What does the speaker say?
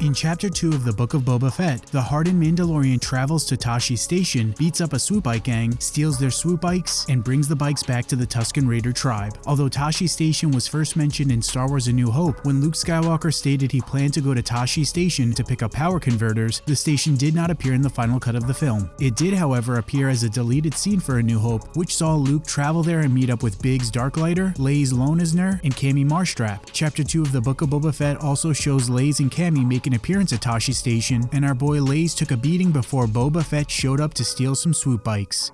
In Chapter 2 of the Book of Boba Fett, the hardened Mandalorian travels to Tosche Station, beats up a swoop bike gang, steals their swoop bikes, and brings the bikes back to the Tusken Raider tribe. Although Tosche Station was first mentioned in Star Wars A New Hope, when Luke Skywalker stated he planned to go to Tosche Station to pick up power converters, the station did not appear in the final cut of the film. It did, however, appear as a deleted scene for A New Hope, which saw Luke travel there and meet up with Biggs Darklighter, Laze Loneozner, and Camie Marstrap. Chapter 2 of the Book of Boba Fett also shows Laze and Camie make an appearance at Tosche Station, and our boy Laze took a beating before Boba Fett showed up to steal some swoop bikes.